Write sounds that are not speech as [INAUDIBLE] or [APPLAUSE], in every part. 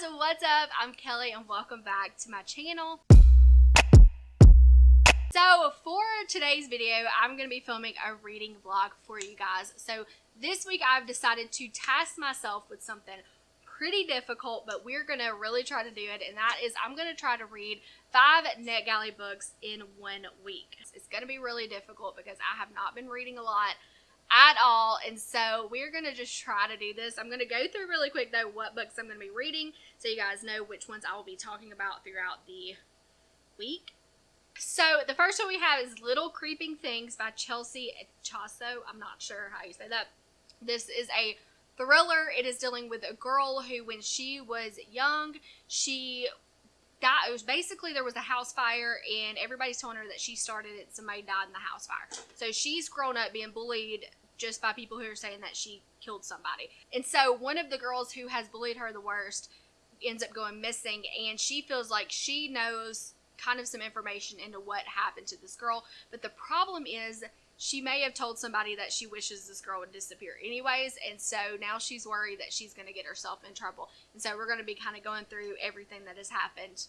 guys, what's up? I'm Kelly and welcome back to my channel. So for today's video, I'm going to be filming a reading vlog for you guys. So this week I've decided to task myself with something pretty difficult, but we're going to really try to do it. And that is I'm going to try to read five NetGalley books in one week. It's going to be really difficult because I have not been reading a lot at all. And so we're going to just try to do this. I'm going to go through really quick though what books I'm going to be reading so you guys know which ones I will be talking about throughout the week. So the first one we have is Little Creeping Things by Chelsea Ichaso. I'm not sure how you say that. This is a thriller. It is dealing with a girl who when she was young, she got it was basically there was a house fire and everybody's telling her that she started it somebody died in the house fire so she's grown up being bullied just by people who are saying that she killed somebody. And so one of the girls who has bullied her the worst ends up going missing and she feels like she knows kind of some information into what happened to this girl. But the problem is she may have told somebody that she wishes this girl would disappear anyways and so now she's worried that she's going to get herself in trouble and so we're going to be kind of going through everything that has happened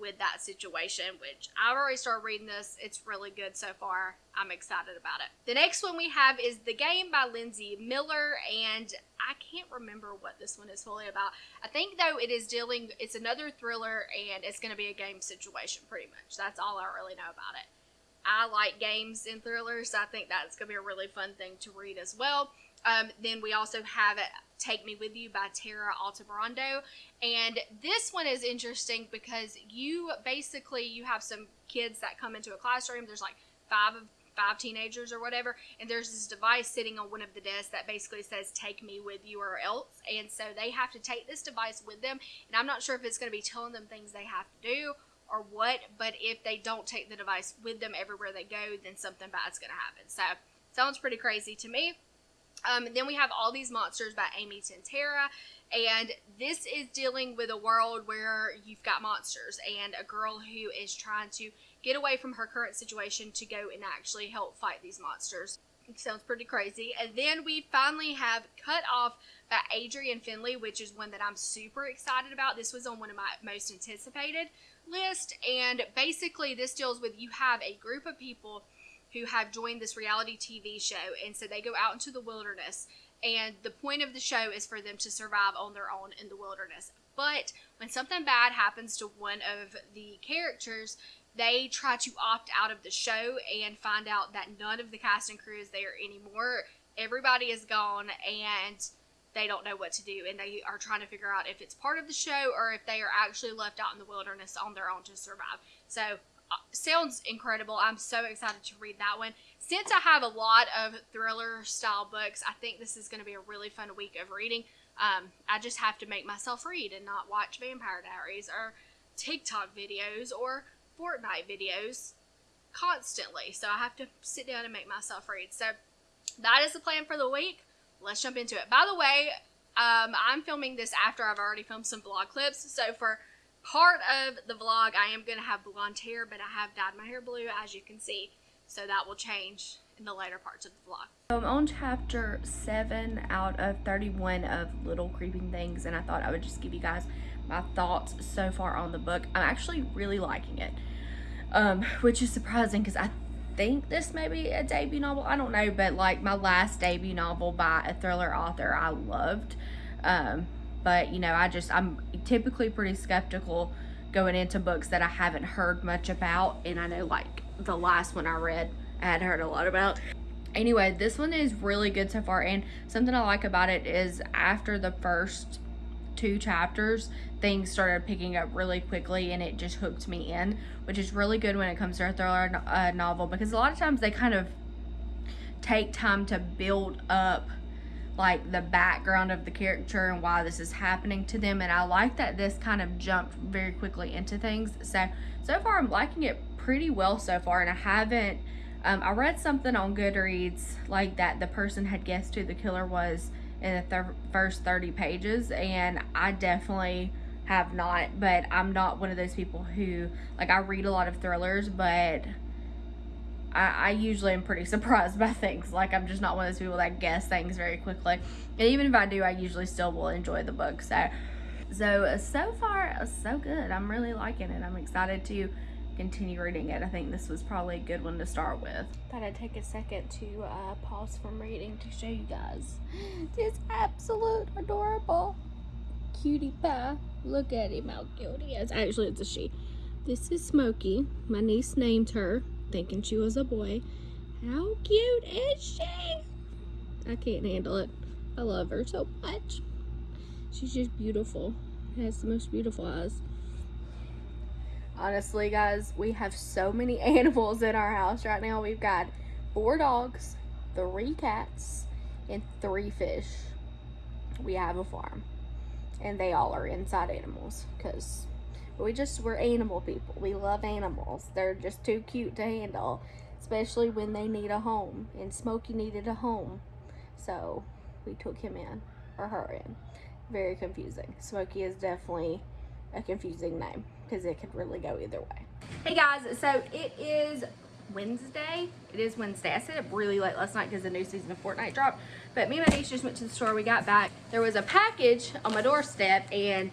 with that situation, which I've already started reading this. It's really good so far. I'm excited about it. The next one we have is The Game by Linsey Miller, and I can't remember what this one is fully about. I think, though, it is dealing, it's another thriller, and it's going to be a game situation, pretty much. That's all I really know about it. I like games and thrillers, so I think that's going to be a really fun thing to read as well. Um, then we also have Take Me With You by Tara Altebrando. And this one is interesting because you basically, you have some kids that come into a classroom. There's like five of five teenagers or whatever. And there's this device sitting on one of the desks that basically says take me with you or else. And so they have to take this device with them. And i'm not sure if it's going to be telling them things they have to do or what. But if they don't take the device with them everywhere they go then something bad's going to happen. So sounds pretty crazy to me um, then we have All These Monsters by Amy Tintera. And this is dealing with a world where you've got monsters and a girl who is trying to get away from her current situation to go and actually help fight these monsters. It sounds pretty crazy. And then we finally have Cut Off by Adrianne Finlay, which is one that I'm super excited about. This was on one of my most anticipated list. And basically, this deals with you have a group of people who have joined this reality TV show. And so they go out into the wilderness. And the point of the show is for them to survive on their own in the wilderness. But when something bad happens to one of the characters, they try to opt out of the show and find out that none of the cast and crew is there anymore. Everybody is gone and they don't know what to do and they are trying to figure out if it's part of the show or if they are actually left out in the wilderness on their own to survive. So sounds incredible. I'm so excited to read that one. Since I have a lot of thriller style books, I think this is going to be a really fun week of reading. Um, I just have to make myself read and not watch Vampire Diaries or TikTok videos or Fortnite videos constantly. So I have to sit down and make myself read. So that is the plan for the week. Let's jump into it. By the way, um, I'm filming this after I've already filmed some vlog clips. So for part of the vlog, I am going to have blonde hair, but I have dyed my hair blue, as you can see. So that will change in the later parts of the vlog. So I'm on chapter 7 out of 31 of Little Creeping Things, and I thought I would just give you guys my thoughts so far on the book. I'm actually really liking it, um, which is surprising because I think this may be a debut novel. I don't know, but like my last debut novel by a thriller author I loved. Um, but you know i just i'm typically pretty skeptical going into books that i haven't heard much about and i know like the last one i read i had heard a lot about. Anyway this one is really good so far and something i like about it is after the first two chapters things started picking up really quickly and it just hooked me in which is really good when it comes to a thriller novel because a lot of times they kind of take time to build up like the background of the character and why this is happening to them and I like that this kind of jumped very quickly into things. So so far I'm liking it pretty well so far and I haven't um, I read something on Goodreads like that the person had guessed who the killer was in the th first 30 pages and I definitely have not but I'm not one of those people who like I read a lot of thrillers but I, I usually am pretty [LAUGHS] surprised by things. Like, I'm just not one of those people that guess things very quickly. And even if I do, I usually still will enjoy the book. So, So, uh, so far, uh, so good. I'm really liking it. I'm excited to continue reading it. I think this was probably a good one to start with. Thought I'd take a second to uh, pause from reading to show you guys [GASPS] this absolute adorable cutie pie. Look at him, how cute he is. Actually, it's a she. This is Smokey. My niece named her, thinking she was a boy. How cute is she? I can't handle it. I love her so much. She's just beautiful. Has the most beautiful eyes. Honestly, guys, we have so many [LAUGHS] animals in our house right now. We've got four dogs, three cats, and three fish. We have a farm. And they all are inside animals because we just, we're animal people. We love animals. They're just too cute to handle, especially when they need a home. And Smokey needed a home. So we took him in, or her in. Very confusing. Smokey is definitely a confusing name because it could really go either way. Hey guys, so it is Wednesday. It is Wednesday. I stayed up really late last night because the new season of Fortnite dropped. But me and my niece just went to the store. We got back. There was a package on my doorstep and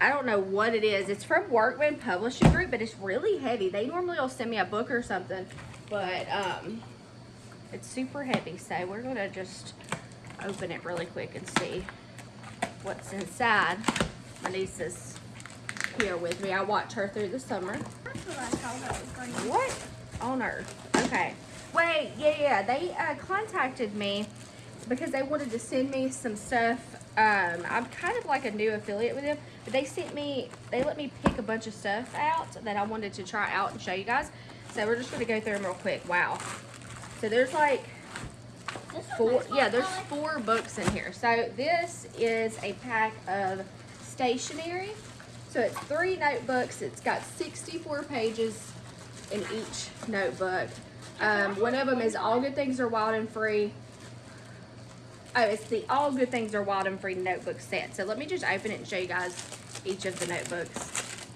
I don't know what it is. It's from Workman Publishing Group, but it's really heavy. They normally will send me a book or something, but um, it's super heavy. So we're gonna just open it really quick and see what's inside. My niece is here with me. I watch her through the summer. What on earth? Okay. Wait, yeah, yeah. They uh, contacted me because they wanted to send me some stuff. Um, I'm kind of like a new affiliate with them, but they sent me, they let me pick a bunch of stuff out that I wanted to try out and show you guys. So we're just going to go through them real quick. Wow. So there's like four, yeah, there's four books in here. So this is a pack of stationery. So it's three notebooks. It's got 64 pages in each notebook. Um, one of them is All Good Things Are Wild and Free. Oh, it's the All Good Things Are Wild and Free notebook set. So let me just open it and show you guys each of the notebooks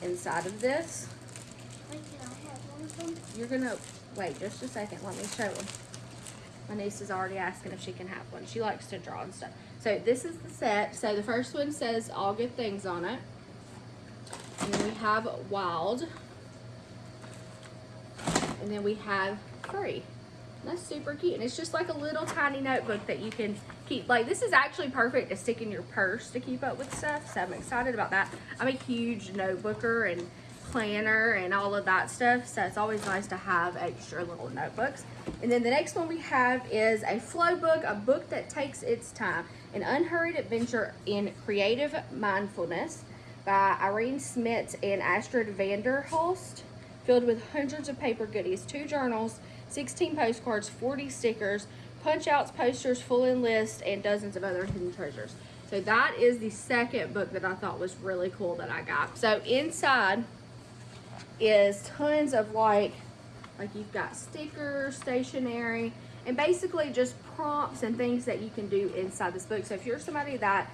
inside of this. You're gonna, wait just a second, let me show them. My niece is already asking if she can have one. She likes to draw and stuff. So this is the set. So the first one says All Good Things on it. And then we have Wild. And then we have Free. That's super cute. And it's just like a little tiny notebook that you can keep. Like, this is actually perfect to stick in your purse to keep up with stuff. So I'm excited about that. I'm a huge notebooker and planner and all of that stuff. So it's always nice to have extra little notebooks. And then the next one we have is a flow book, a book that takes its time. An unhurried adventure in creative mindfulness by Irene Smits and Astrid van der Hulst, filled with hundreds of paper goodies, two journals, 16 postcards, 40 stickers, punch outs, posters, full in list, and dozens of other hidden treasures. So that is the second book that I thought was really cool that I got. So inside is tons of like, like you've got stickers, stationery, and basically just prompts and things that you can do inside this book. So if you're somebody that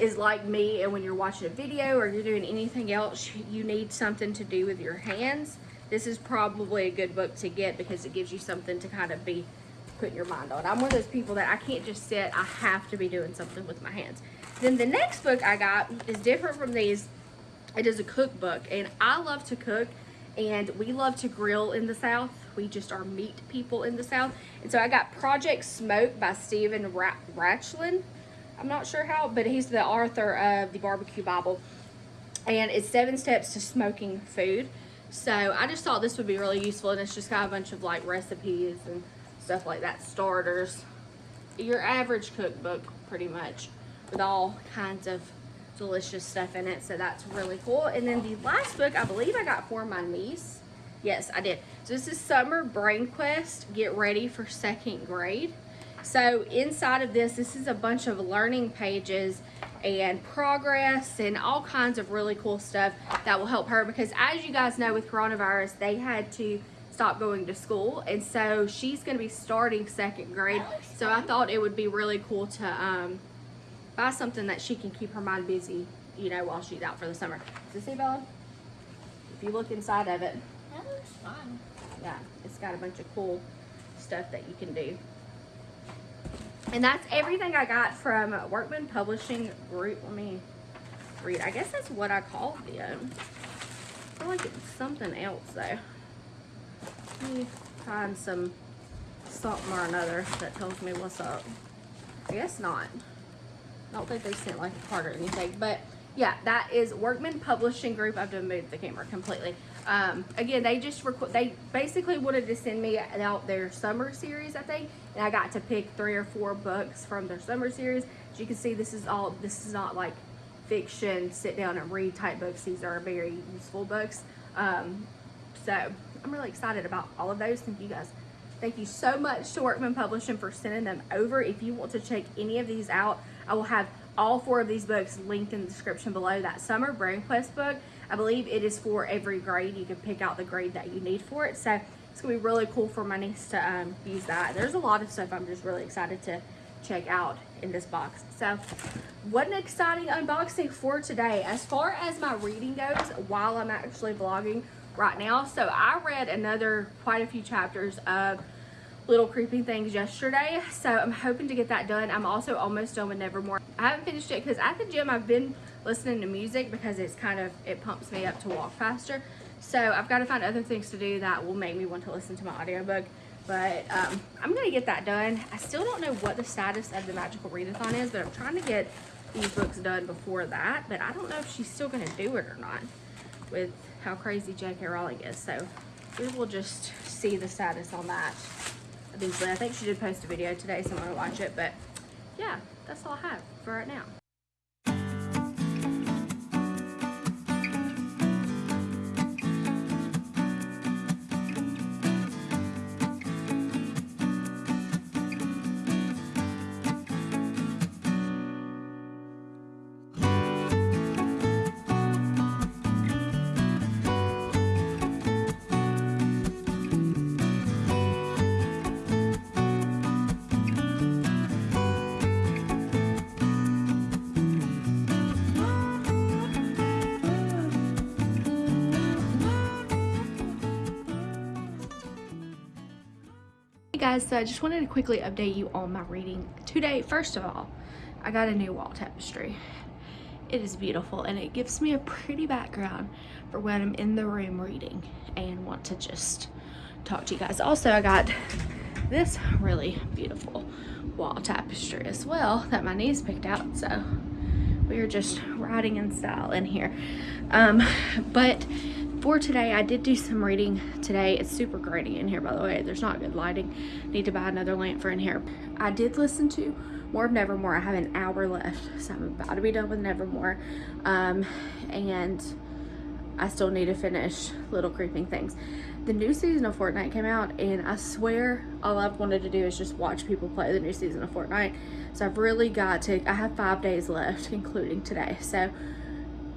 is like me and when you're watching a video or you're doing anything else, you need something to do with your hands, this is probably a good book to get because it gives you something to kind of be putting your mind on. I'm one of those people that I can't just sit, I have to be doing something with my hands. Then the next book I got is different from these. It is a cookbook and I love to cook and we love to grill in the South. We just are meat people in the South. And so I got Project Smoke by Steven Raichlen. I'm not sure how, but he's the author of the Barbecue Bible. And it's seven steps to smoking food. So I just thought this would be really useful. And it's just got a bunch of like recipes and stuff like that, starters. Your average cookbook, pretty much, with all kinds of delicious stuff in it. So that's really cool. And then the last book, I believe I got for my niece. Yes, I did. So this is Summer Brain Quest. Get ready for second grade. So inside of this, this is a bunch of learning pages and progress and all kinds of really cool stuff that will help her because as you guys know with coronavirus, they had to stop going to school and so she's going to be starting second grade. So I thought it would be really cool to um, buy something that she can keep her mind busy, you know, while she's out for the summer. Does see, Bella? If you look inside of it. That looks fun. Yeah, it's got a bunch of cool stuff that you can do. And that's everything I got from Workman Publishing Group. Let me read. I guess that's what I called them. I feel like it's something else though. Let me find some something or another that tells me what's up. I guess not. I don't think they sent like a card or anything, but yeah, that is Workman Publishing Group. I've done moved the camera completely. Um, again, they just they basically wanted to send me out their summer series, I think, and I got to pick three or four books from their summer series. As you can see, this is all this is not like fiction, sit down and read type books. These are very useful books. Um, so I'm really excited about all of those. Thank you guys. Thank you so much to Workman Publishing for sending them over. If you want to check any of these out, I will have all four of these books linked in the description below. That Summer Brain Quest book, I believe it is for every grade. You can pick out the grade that you need for it. So it's to be really cool for my niece to um, use that. There's a lot of stuff I'm just really excited to check out in this box. So what an exciting unboxing for today. As far as my reading goes, while I'm actually vlogging right now. So I read another quite a few chapters of Little Creeping Things yesterday. So I'm hoping to get that done. I'm also almost done with Nevermoor. I haven't finished it because at the gym I've been listening to music because it's kind of, it pumps me up to walk faster. So I've got to find other things to do that will make me want to listen to my audiobook. But um, I'm going to get that done. I still don't know what the status of the Magical Readathon is, but I'm trying to get these books done before that. But I don't know if she's still going to do it or not with how crazy J.K. Rowling is. So we will just see the status on that eventually. I think she did post a video today, so I'm going to watch it. But yeah, that's all I have for right now. Guys, so I just wanted to quickly update you on my reading today. First of all, I got a new wall tapestry. It is beautiful and it gives me a pretty background for when I'm in the room reading and want to just talk to you guys. Also, I got this really beautiful wall tapestry as well that my niece picked out. So we are just riding in style in here. Um, but for today i did do some reading today. It's super grainy in here by the way. There's not good lighting. Need to buy another lamp for in here. I did listen to more of nevermoor. I have an hour left so i'm about to be done with nevermoor. Um, and i still need to finish little creeping things. The new season of fortnite came out and i swear all i've wanted to do is just watch people play the new season of fortnite. So i've really got to i have five days left including today. So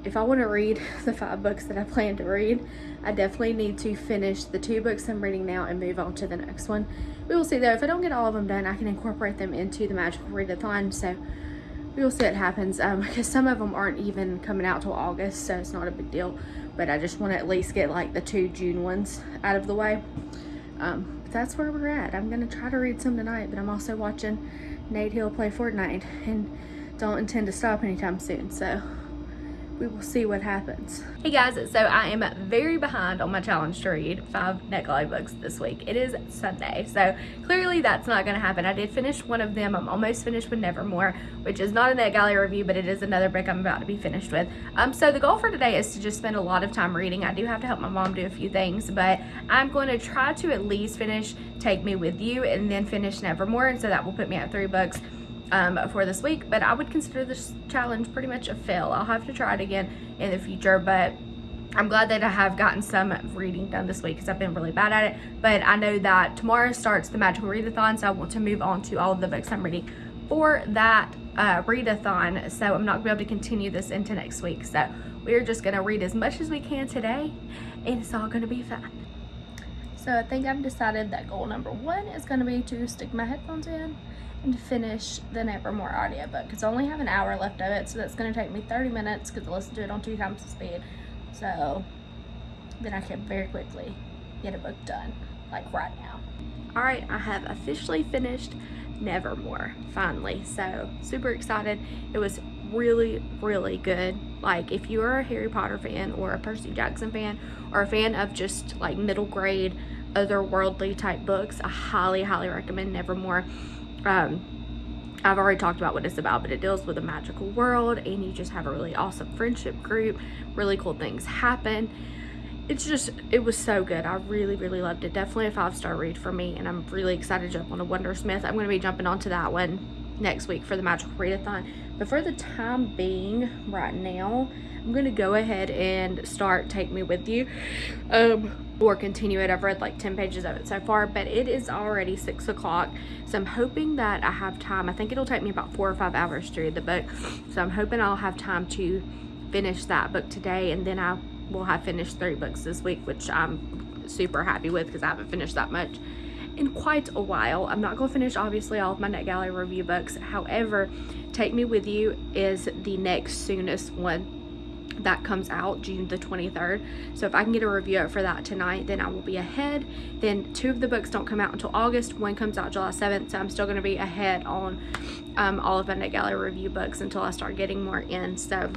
if I want to read the five books that I plan to read, I definitely need to finish the two books I'm reading now and move on to the next one. We will see though, if I don't get all of them done, I can incorporate them into the Magical Readathon, so we will see what happens, um, [LAUGHS] because some of them aren't even coming out till August, so it's not a big deal, but I just want to at least get like the two June ones out of the way. Um, that's where we're at. I'm going to try to read some tonight, but I'm also watching Nate Hill play Fortnite, and don't intend to stop anytime soon, so we will see what happens. Hey guys, so I am very behind on my challenge to read five NetGalley books this week. It is Sunday, so clearly that's not going to happen. I did finish one of them. I'm almost finished with Nevermoor, which is not a NetGalley review, but it is another book I'm about to be finished with. Um, so the goal for today is to just spend a lot of time reading. I do have to help my mom do a few things, but I'm going to try to at least finish Take Me With You and then finish Nevermoor, and so that will put me at three books um, for this week, but I would consider this challenge pretty much a fail. I'll have to try it again in the future, but I'm glad that I have gotten some reading done this week because I've been really bad at it. But I know that tomorrow starts the Magical Readathon, so I want to move on to all of the books I'm reading for that uh, readathon. So I'm not going to be able to continue this into next week. So we're just going to read as much as we can today, and it's all going to be fun. So I think I've decided that goal number one is going to be to stick my headphones in and finish the Nevermoor audiobook because I only have an hour left of it so that's going to take me 30 minutes because I listen to it on two times the speed so then I can very quickly get a book done like right now. Alright, I have officially finished Nevermoor finally so super excited. It was really really good Like if you're a Harry Potter fan or a Percy Jackson fan or a fan of just like middle grade otherworldly type books, I highly, highly recommend Nevermoor. Um, I've already talked about what it's about, but it deals with a magical world and you just have a really awesome friendship group. Really cool things happen. It's just, it was so good. I really, really loved it. Definitely a five-star read for me and I'm really excited to jump on a Wundersmith. I'm going to be jumping onto that one next week for the Magical Readathon. But for the time being, right now, I'm going to go ahead and start Take Me With You. Um, or continue it. I've read like 10 pages of it so far, but it is already 6 o'clock. So I'm hoping that I have time. I think it'll take me about 4 or 5 hours to read the book. So I'm hoping I'll have time to finish that book today. And then I will have finished three books this week, which I'm super happy with because I haven't finished that much in quite a while. I'm not going to finish obviously all of my NetGalley review books. However, Take Me With You is the next soonest one that comes out June the 23rd. So if I can get a review for that tonight, then I will be ahead. Then two of the books don't come out until August. One comes out July 7th. So I'm still going to be ahead on um, all of my NetGalley review books until I start getting more in. So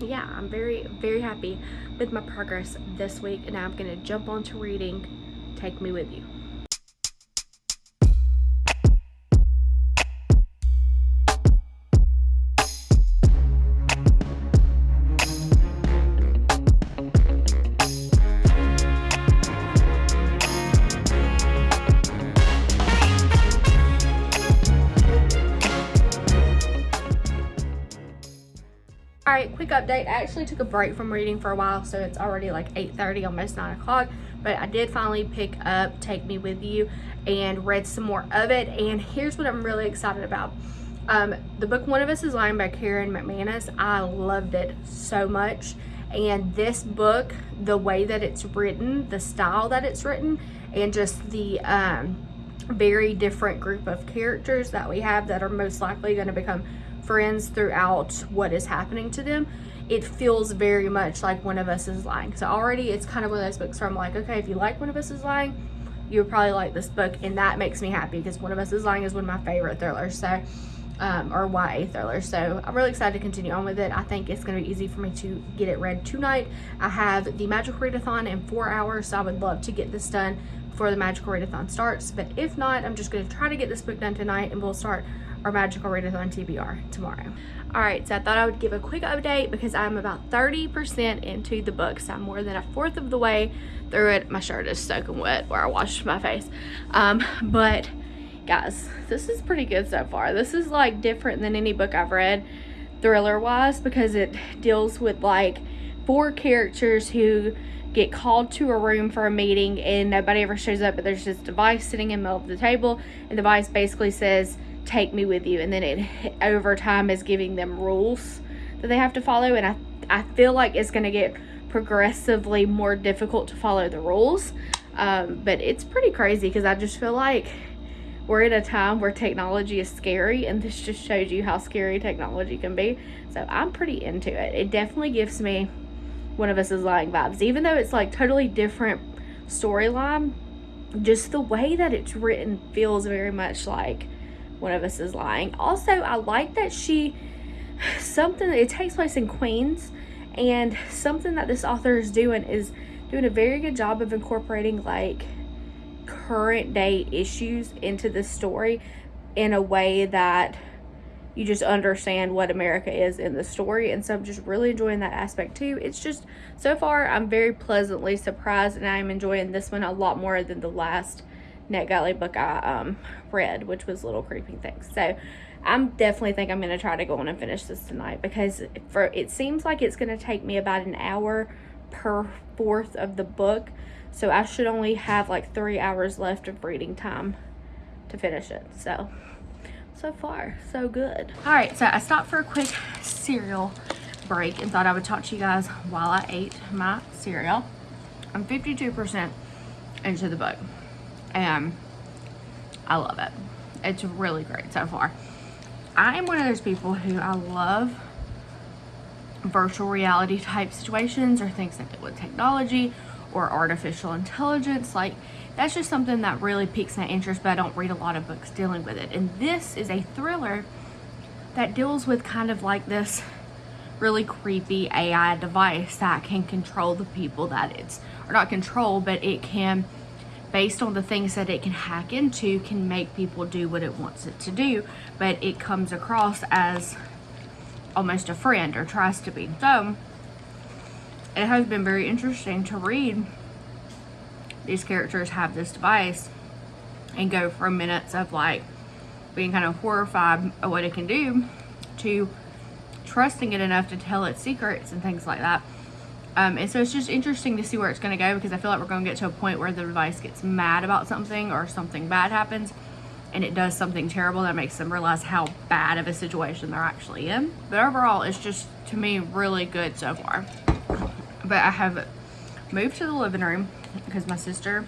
yeah, I'm very, very happy with my progress this week. And I'm going to jump on to reading Take Me With You. Update. I actually took a break from reading for a while so it's already like 8.30, almost 9 o'clock. But i did finally pick up take me with you and read some more of it. And here's what i'm really excited about. Um, the book one of us is lying by karen mcmanus i loved it so much. And this book the way that it's written the style that it's written and just the um, very different group of characters that we have that are most likely going to become friends throughout what is happening to them, it feels very much like One of Us is Lying. So already it's kind of one of those books where I'm like, okay, if you like One of Us is Lying, you would probably like this book. And that makes me happy because One of Us is Lying is one of my favorite thrillers. So, um, or YA thrillers. So I'm really excited to continue on with it. I think it's going to be easy for me to get it read tonight. I have the Magical Readathon in four hours. So I would love to get this done before the Magical Readathon starts. But if not, I'm just going to try to get this book done tonight and we'll start our magical readathon TBR tomorrow. All right, so I thought I would give a quick update because I'm about 30% into the book. So I'm more than a fourth of the way through it. My shirt is soaking wet where I washed my face. Um, but guys, this is pretty good so far. This is like different than any book I've read thriller wise because it deals with like four characters who get called to a room for a meeting and nobody ever shows up but there's this device sitting in the middle of the table and the device basically says take me with you. And then it over time is giving them rules that they have to follow. And I, I feel like it's going to get progressively more difficult to follow the rules. Um, but it's pretty crazy because I just feel like we're in a time where technology is scary and this just shows you how scary technology can be. So I'm pretty into it. It definitely gives me one of us is lying vibes. Even though it's like totally different storyline just the way that it's written feels very much like one of us is lying. Also, I like that she, something, it takes place in Queens, and something that this author is doing is doing a very good job of incorporating like current day issues into the story in a way that you just understand what America is in the story. And so I'm just really enjoying that aspect too. It's just, so far, I'm very pleasantly surprised and I'm enjoying this one a lot more than the last NetGalley book I um, read, which was Little Creeping Things. So I'm definitely think I'm going to try to go on and finish this tonight because for it seems like it's going to take me about an hour per fourth of the book. So I should only have like three hours left of reading time to finish it. So, so far, so good. All right, so I stopped for a quick cereal break and thought I would talk to you guys while I ate my cereal. I'm 52% into the book and I love it. It's really great so far. I am one of those people who I love virtual reality type situations or things that do with technology or artificial intelligence. Like that's just something that really piques my interest, but I don't read a lot of books dealing with it. And this is a thriller that deals with kind of like this really creepy AI device that can control the people that it's, or not control, but it can, based on the things that it can hack into, can make people do what it wants it to do. But it comes across as almost a friend or tries to be. So, it has been very interesting to read these characters have this device and go from minutes of like being kind of horrified at what it can do to trusting it enough to tell its secrets and things like that. Um, and so it's just interesting to see where it's going to go because I feel like we're going to get to a point where the device gets mad about something or something bad happens and it does something terrible that makes them realize how bad of a situation they're actually in. But overall, it's just, to me, really good so far. But I have moved to the living room because my sister,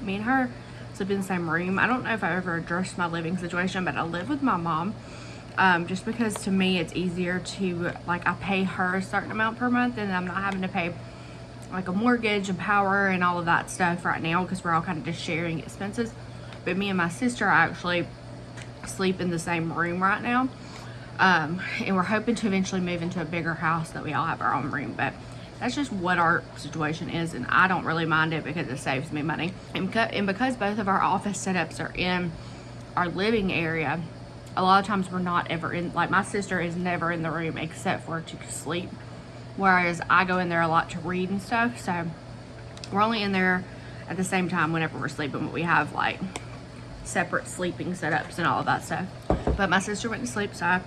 me and her, sleep in the same room. I don't know if I ever addressed my living situation, but I live with my mom. Um, just because to me it's easier to like I pay her a certain amount per month and I'm not having to pay like a mortgage and power and all of that stuff right now because we're all kind of just sharing expenses. But me and my sister actually sleep in the same room right now um, and we're hoping to eventually move into a bigger house that we all have our own room but that's just what our situation is and I don't really mind it because it saves me money. And, and because both of our office setups are in our living area a lot of times we're not ever in like my sister is never in the room except for to sleep whereas I go in there a lot to read and stuff so we're only in there at the same time whenever we're sleeping but we have like separate sleeping setups and all of that stuff but my sister went to sleep so I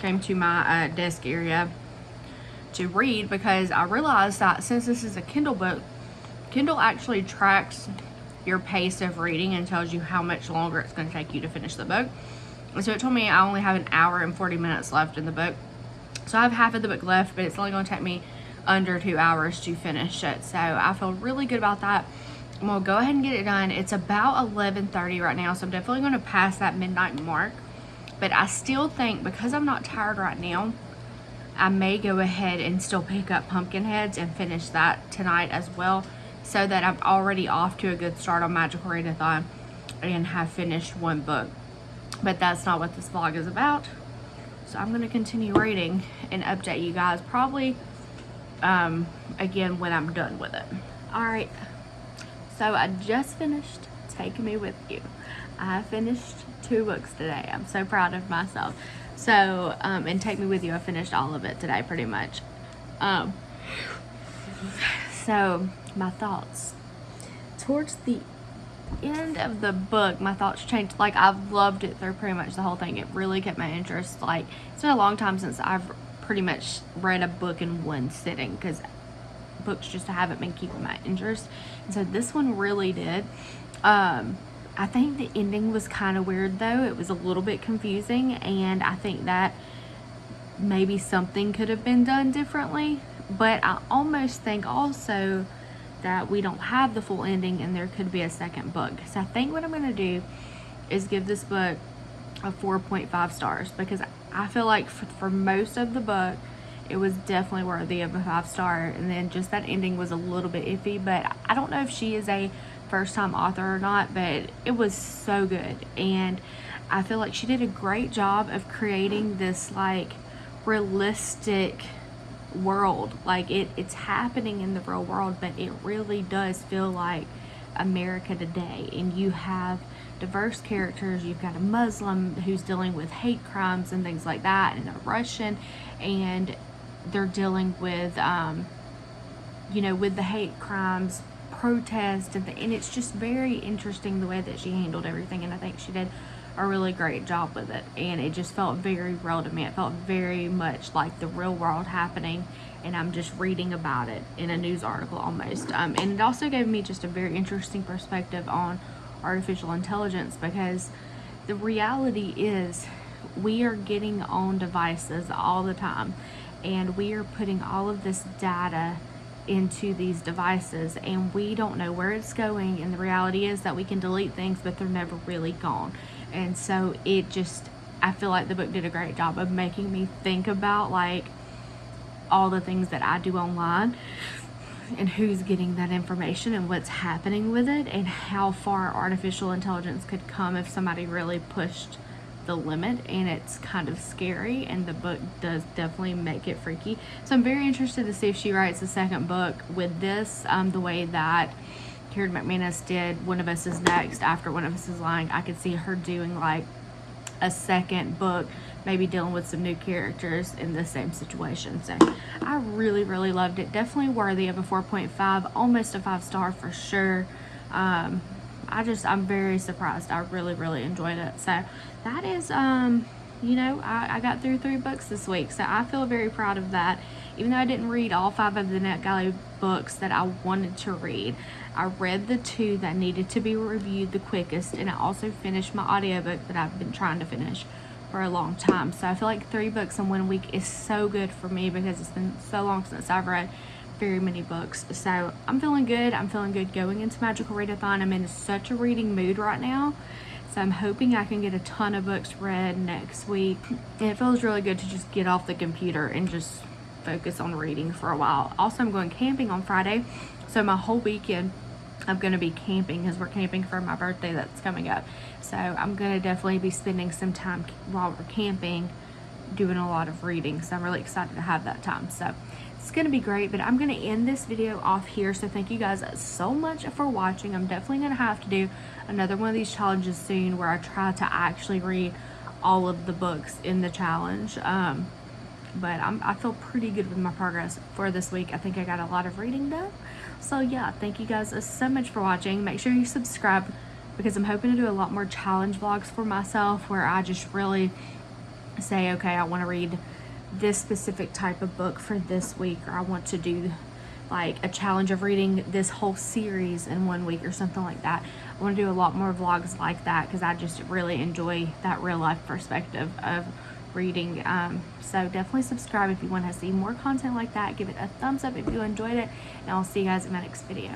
came to my uh, desk area to read because I realized that since this is a Kindle book, Kindle actually tracks your pace of reading and tells you how much longer it's going to take you to finish the book. And so it told me I only have an hour and 40 minutes left in the book. So I have half of the book left, but it's only going to take me under two hours to finish it. So I feel really good about that. I'm going to go ahead and get it done. It's about 11.30 right now, so I'm definitely going to pass that midnight mark. But I still think because I'm not tired right now, I may go ahead and still pick up Pumpkinheads and finish that tonight as well so that I'm already off to a good start on Magical Readathon and have finished one book. But that's not what this vlog is about. So I'm going to continue reading and update you guys probably um, again when I'm done with it. Alright, so I just finished Take Me With You. I finished two books today. I'm so proud of myself. So, um, and Take Me With You, I finished all of it today pretty much. Um, so, my thoughts. Towards the end of the book, my thoughts changed. Like, I've loved it through pretty much the whole thing. It really kept my interest. Like, it's been a long time since I've pretty much read a book in one sitting because books just haven't been keeping my interest. And so this one really did. Um, I think the ending was kind of weird though. It was a little bit confusing and I think that maybe something could have been done differently. But I almost think also that we don't have the full ending and there could be a second book. So I think what I'm going to do is give this book a 4.5 stars because I feel like for, for most of the book it was definitely worthy of a five star and then just that ending was a little bit iffy but I don't know if she is a first time author or not, but it was so good. And I feel like she did a great job of creating this like realistic world. Like it, it's happening in the real world, but it really does feel like America today. And you have diverse characters. You've got a Muslim who's dealing with hate crimes and things like that, and a Russian, and they're dealing with, um, you know, with the hate crimes protest and, and it's just very interesting the way that she handled everything and I think she did a really great job with it and it just felt very real to me. It felt very much like the real world happening and I'm just reading about it in a news article almost. Um, and it also gave me just a very interesting perspective on artificial intelligence because the reality is we are getting on devices all the time and we are putting all of this data into these devices and we don't know where it's going and the reality is that we can delete things but they're never really gone and so it just I feel like the book did a great job of making me think about like all the things that I do online and who's getting that information and what's happening with it and how far artificial intelligence could come if somebody really pushed the limit and it's kind of scary and the book does definitely make it freaky. So i'm very interested to see if she writes a second book with this um, the way that karen mcmanus did one of us is next after one of us is lying i could see her doing like a second book maybe dealing with some new characters in the same situation so i really really loved it definitely worthy of a 4.5 almost a five star for sure um, I just I'm very surprised. I really really enjoyed it. So that is um you know I, I got through three books this week, so I feel very proud of that. Even though I didn't read all five of the NetGalley books that I wanted to read, I read the two that needed to be reviewed the quickest, and I also finished my audiobook that I've been trying to finish for a long time. So I feel like three books in one week is so good for me because it's been so long since I've read very many books. So I'm feeling good. I'm feeling good going into Magical Readathon. I'm in such a reading mood right now. So I'm hoping I can get a ton of books read next week. And it feels really good to just get off the computer and just focus on reading for a while. Also, I'm going camping on Friday. So my whole weekend I'm going to be camping because we're camping for my birthday that's coming up. So I'm going to definitely be spending some time while we're camping doing a lot of reading. So I'm really excited to have that time. So it's going to be great, but I'm going to end this video off here. So thank you guys so much for watching. I'm definitely going to have to do another one of these challenges soon where I try to actually read all of the books in the challenge. Um, but I'm, I feel pretty good with my progress for this week. I think I got a lot of reading done. So yeah, thank you guys so much for watching. Make sure you subscribe because I'm hoping to do a lot more challenge vlogs for myself where I just really say, okay, I want to read this specific type of book for this week or I want to do like a challenge of reading this whole series in one week or something like that. I want to do a lot more vlogs like that because I just really enjoy that real life perspective of reading. Um, so definitely subscribe if you want to see more content like that. Give it a thumbs up if you enjoyed it and I'll see you guys in my next video.